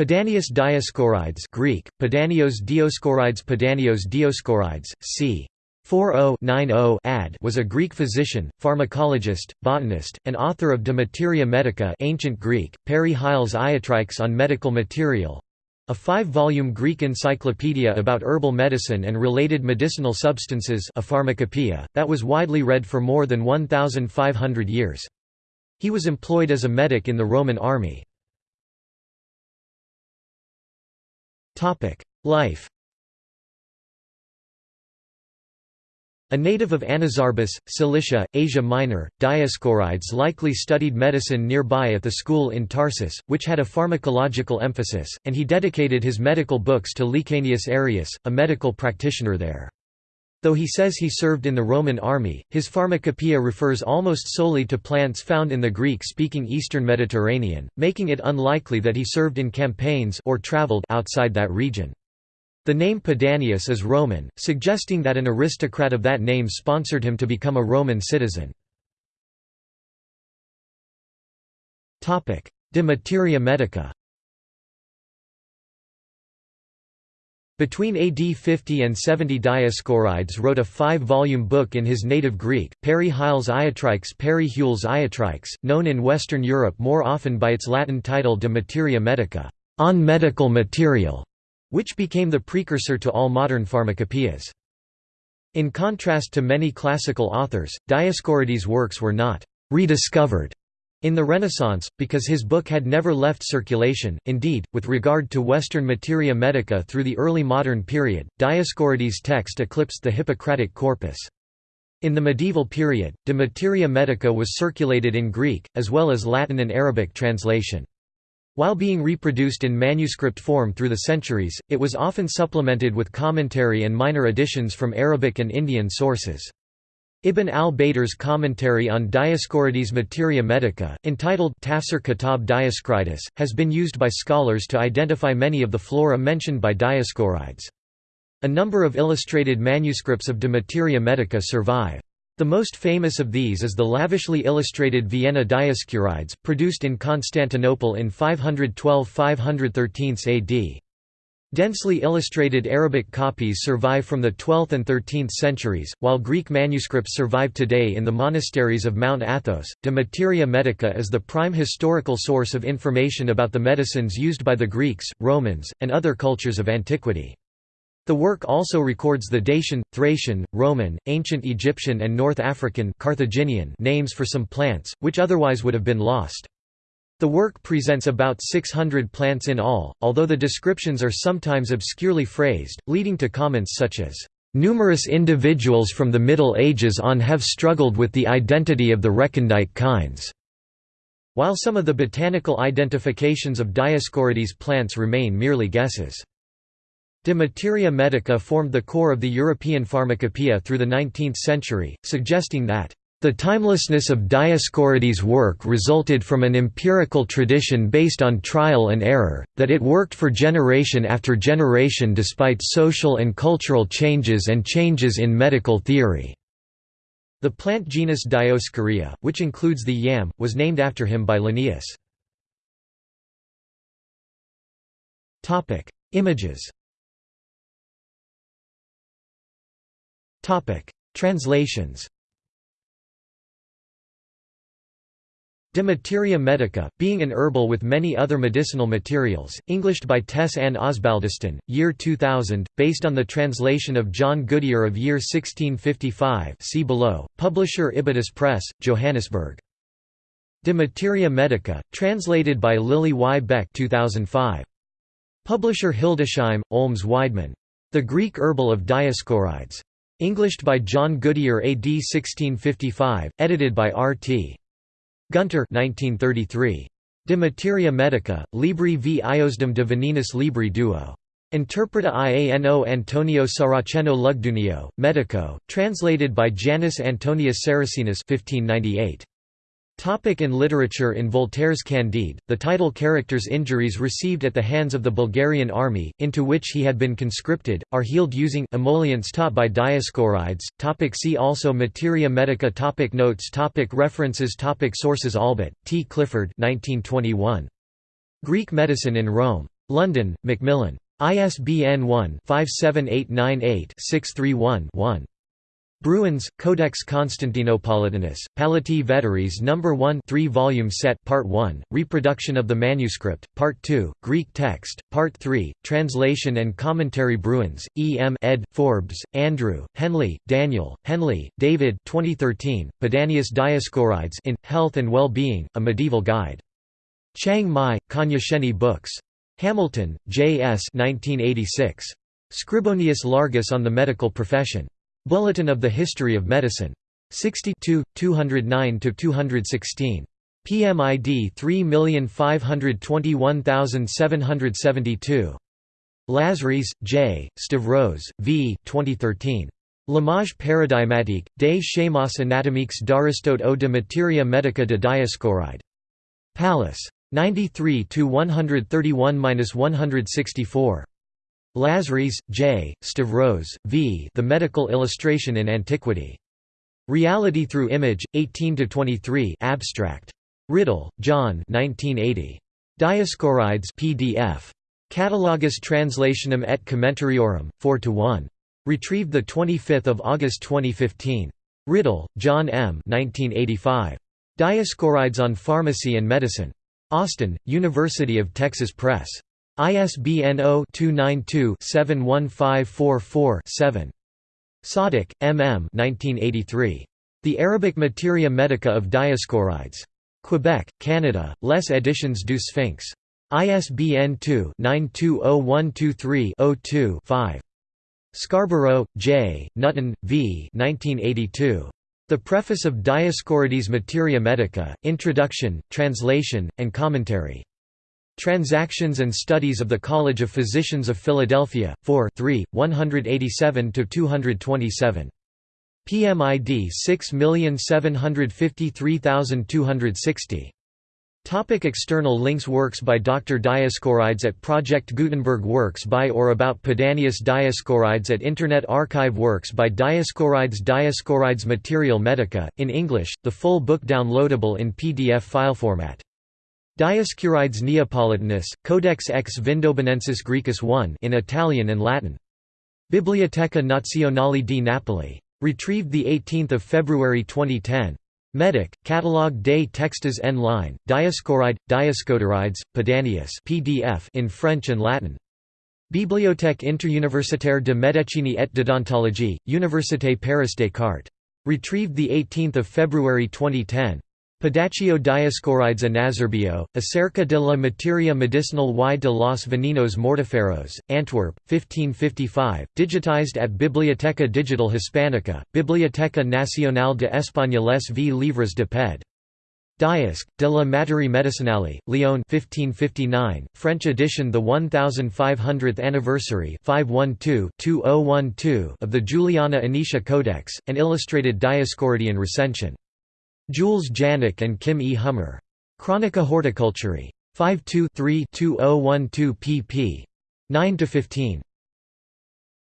Pedanius Dioscorides Greek, Pedanios Dioscorides Pedanios Dioscorides, c. 40-90 ad was a Greek physician, pharmacologist, botanist, and author of De Materia Medica ancient Greek, Peri Hyles Iatrikes on medical material, a five-volume Greek encyclopedia about herbal medicine and related medicinal substances a pharmacopoeia, that was widely read for more than 1,500 years. He was employed as a medic in the Roman army. Life A native of Anazarbus, Cilicia, Asia Minor, Dioscorides likely studied medicine nearby at the school in Tarsus, which had a pharmacological emphasis, and he dedicated his medical books to Laecanius Arius, a medical practitioner there. Though he says he served in the Roman army, his pharmacopoeia refers almost solely to plants found in the Greek-speaking eastern Mediterranean, making it unlikely that he served in campaigns or traveled outside that region. The name Pedanius is Roman, suggesting that an aristocrat of that name sponsored him to become a Roman citizen. De Materia Medica Between AD 50 and 70 Dioscorides wrote a five-volume book in his native Greek, Peri Hyles Iatrikes Peri Hules Iatrikes, known in Western Europe more often by its Latin title De Materia Medica on medical material which became the precursor to all modern pharmacopoeias. In contrast to many classical authors, Dioscorides' works were not rediscovered in the Renaissance, because his book had never left circulation. Indeed, with regard to Western materia medica through the early modern period, Dioscorides' text eclipsed the Hippocratic corpus. In the medieval period, De Materia Medica was circulated in Greek, as well as Latin and Arabic translation. While being reproduced in manuscript form through the centuries, it was often supplemented with commentary and minor additions from Arabic and Indian sources. Ibn al-Baitar's commentary on Dioscorides' Materia Medica, entitled Tafsir Kitab Dioscorides, has been used by scholars to identify many of the flora mentioned by Dioscorides. A number of illustrated manuscripts of De Materia Medica survive. The most famous of these is the lavishly illustrated Vienna Dioscorides, produced in Constantinople in 512–513 AD. Densely illustrated Arabic copies survive from the 12th and 13th centuries, while Greek manuscripts survive today in the monasteries of Mount Athos. De Materia Medica is the prime historical source of information about the medicines used by the Greeks, Romans, and other cultures of antiquity. The work also records the Dacian, Thracian, Roman, Ancient Egyptian and North African Carthaginian names for some plants, which otherwise would have been lost. The work presents about 600 plants in all, although the descriptions are sometimes obscurely phrased, leading to comments such as, "...numerous individuals from the Middle Ages on have struggled with the identity of the recondite kinds." While some of the botanical identifications of Dioscorides plants remain merely guesses. De Materia Medica formed the core of the European pharmacopoeia through the 19th century, suggesting that the timelessness of Dioscorides' work resulted from an empirical tradition based on trial and error, that it worked for generation after generation despite social and cultural changes and changes in medical theory. The plant genus Dioscorea, which includes the yam, was named after him by Linnaeus. Images Translations De Materia Medica, being an herbal with many other medicinal materials, Englished by Tess Ann Osbaldeston, year 2000, based on the translation of John Goodyer of year 1655 see below, publisher Ibidis Press, Johannesburg. De Materia Medica, translated by Lily Y. Beck 2005. Publisher Hildesheim, Olms Weidmann. The Greek Herbal of Dioscorides. Englished by John Goodyer AD 1655, edited by R.T. Gunther 1933. De Materia Medica, Libri v Iosdem de Venenis Libri duo. Interpreta Iano Antonio Saraceno Lugdunio, Medico, translated by Janus Antonius Saracinus 1598. Topic in literature In Voltaire's Candide, the title character's injuries received at the hands of the Bulgarian army, into which he had been conscripted, are healed using emollients taught by Dioscorides. Topic see also Materia Medica topic Notes topic References topic Sources Allbutt, T. Clifford 1921. Greek Medicine in Rome. London, Macmillan. ISBN 1-57898-631-1. Bruins, Codex Constantinopolitanus, Palati Veteris No. 1 3-volume set Part 1, Reproduction of the Manuscript, Part 2, Greek text, Part 3, Translation and Commentary Bruins, E. M. ed. Forbes, Andrew, Henley, Daniel, Henley, David 2013, Pedanius Dioscorides in, Health and Well-Being, A Medieval Guide. Chiang Mai, Cognoscenti Books. Hamilton, J. S. 1986. Scribonius Largus on the Medical Profession. Bulletin of the History of Medicine. 62, 209–216. PMID 3521772. Lazaris, J., Stavros, V. 2013. L'image paradigmatique, des schémas anatomiques d'Aristote ou de materia medica de Dioscoride. Pallas. 93 131–164. Lazaris, J., Stavros, V. The Medical Illustration in Antiquity. Reality Through Image, 18–23 Abstract. Riddle, John 1980. Dioscorides PDF. Catalogus Translationum et Commentariorum, 4–1. Retrieved 25 August 2015. Riddle, John M. 1985. Dioscorides on Pharmacy and Medicine. Austin, University of Texas Press. ISBN 0-292-71544-7. Sadiq, M. M. 1983. The Arabic Materia Medica of Dioscorides. Quebec, Canada, Les Editions du Sphinx. ISBN 2-920123-02-5. Scarborough, J., Nutton, V. 1982. The Preface of Dioscorides Materia Medica, Introduction, Translation, and Commentary. Transactions and Studies of the College of Physicians of Philadelphia, 4 3, 187–227. PMID 6753260. Topic external links Works by Dr. Dioscorides at Project Gutenberg Works by or about Pedanius Dioscorides at Internet Archive Works by Dioscorides Dioscorides Material Medica, in English, the full book downloadable in PDF file format. Dioscorides Neapolitanus, Codex ex Vindobonensis Graecus 1 in Italian and Latin. Biblioteca Nazionale di Napoli. Retrieved 18 February 2010. Medic, Catalogue des textes en ligne, Dioscoride, Dioscoderides, Pedanius PDF in French and Latin. Bibliothèque interuniversitaire de médecine et d'odontologie, Université Paris Descartes. Retrieved 18 February 2010. Pedaccio Dioscorides Anazerbio, Acerca de la materia medicinal y de los venenos mortiferos, Antwerp, 1555, digitized at Biblioteca Digital Hispanica, Biblioteca Nacional de Españoles v Livres de Ped. Diosc, de la Materie Medicinale, Lyon 1559, French edition The 1500th Anniversary 512-2012 of the Juliana Anicia Codex, an illustrated Dioscoridian recension. Jules Janick and Kim E. Hummer. Chronica Horticulturae. 52 3 2012 pp. 9–15.